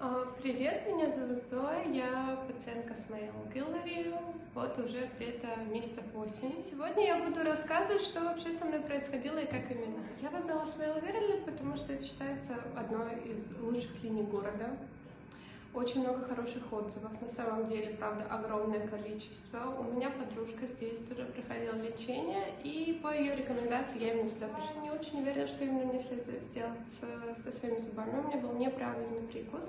А, Привет, меня зовут Зоя, я пациентка с Мейл Гиллари, вот уже где-то месяцев 8. Сегодня я буду рассказывать, что вообще со мной происходило и как именно. Я выбрала Смейл Гиллари, потому что это считается одной из лучших клиник города. Очень много хороших отзывов, на самом деле, правда, огромное количество. У меня подружка здесь тоже проходила лечение, и по ее рекомендации я именно сюда пришла. Не очень уверена, что именно мне следует сделать со, со своими зубами. У меня был неправильный прикус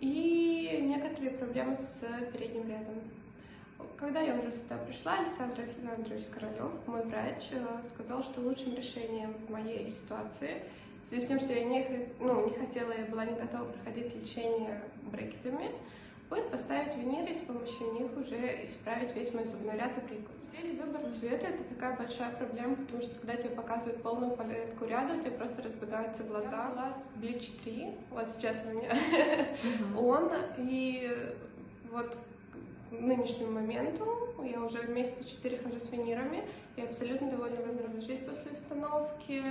и некоторые проблемы с передним рядом. Когда я уже сюда пришла, Александр Александрович Королев, мой врач, э, сказал, что лучшим решением в моей ситуации, в связи с тем, что я не, ну, не хотела, я была не готова проходить лечение брекетами, будет поставить виниры и с помощью них уже исправить весь мой зубной ряд и прикус. Деле выбор цвета? Это такая большая проблема, потому что когда тебе показывают полную палетку ряда, у тебя просто разбегаются глаза. Bleach 3, вот сейчас у меня он, и вот к нынешнему моменту я уже месяца четыре хожу с винирами и абсолютно довольна выбором жить после установки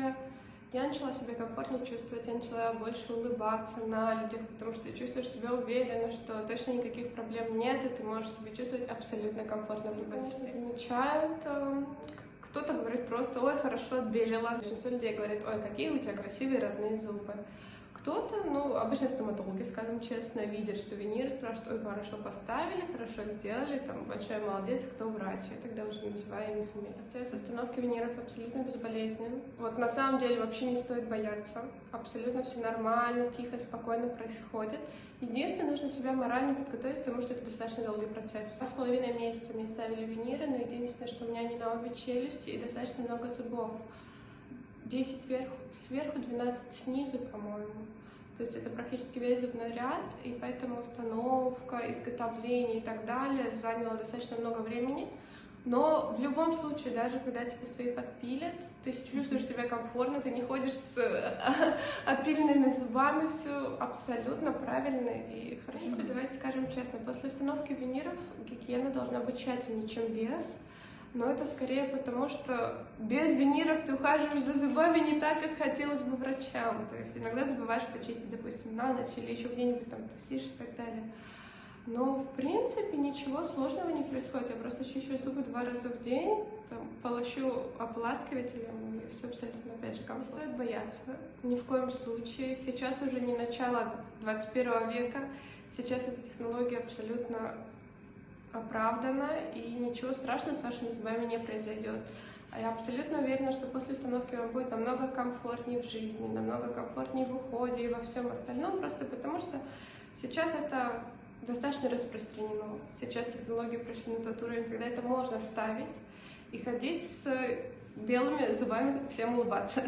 я начала себя комфортнее чувствовать, я начала больше улыбаться на людях, потому что ты чувствуешь себя уверенно, что точно никаких проблем нет, и ты можешь себя чувствовать абсолютно комфортно в любой ситуации. Замечают, эм, кто-то говорит просто, ой, хорошо отбелила. Большинство людей говорит, ой, какие у тебя красивые родные зубы. Кто-то, ну, обычно стоматологи, скажем честно, видят, что винир, спрашивают, ой, хорошо поставили, хорошо сделали, там, большой молодец, кто врач, я тогда уже называю имя фамилию. Процесс установки виниров абсолютно безболезнен. Вот на самом деле вообще не стоит бояться, абсолютно все нормально, тихо, спокойно происходит. Единственное, нужно себя морально подготовить, потому что это достаточно долгий процесс. Два с половиной месяца мне ставили виниры, но единственное, что у меня не на обе челюсти и достаточно много зубов. 10 вверху, сверху, 12 снизу, по-моему. То есть это практически весь зубной ряд, и поэтому установка, изготовление и так далее заняло достаточно много времени. Но в любом случае, даже когда тебе свои подпилят, ты чувствуешь себя комфортно, ты не ходишь с отпиленными зубами, все абсолютно правильно и хорошо. Давайте скажем честно, после установки виниров гигиена должна быть тщательнее, чем без но это скорее потому, что без виниров ты ухаживаешь за зубами не так, как хотелось бы врачам. То есть иногда забываешь почистить, допустим, на ночь или еще где-нибудь там тусишь и так далее. Но, в принципе, ничего сложного не происходит. Я просто чищу зубы два раза в день, там, полощу ополаскивателем, и все абсолютно, опять же, кому стоит бояться. Ни в коем случае. Сейчас уже не начало 21 века. Сейчас эта технология абсолютно оправдана, и ничего страшного с вашими зубами не произойдет. А я абсолютно уверена, что после установки вам будет намного комфортнее в жизни, намного комфортнее в уходе и во всем остальном, просто потому что сейчас это достаточно распространено. Сейчас технологии пришли на тот уровень, когда это можно ставить и ходить с белыми зубами, всем улыбаться.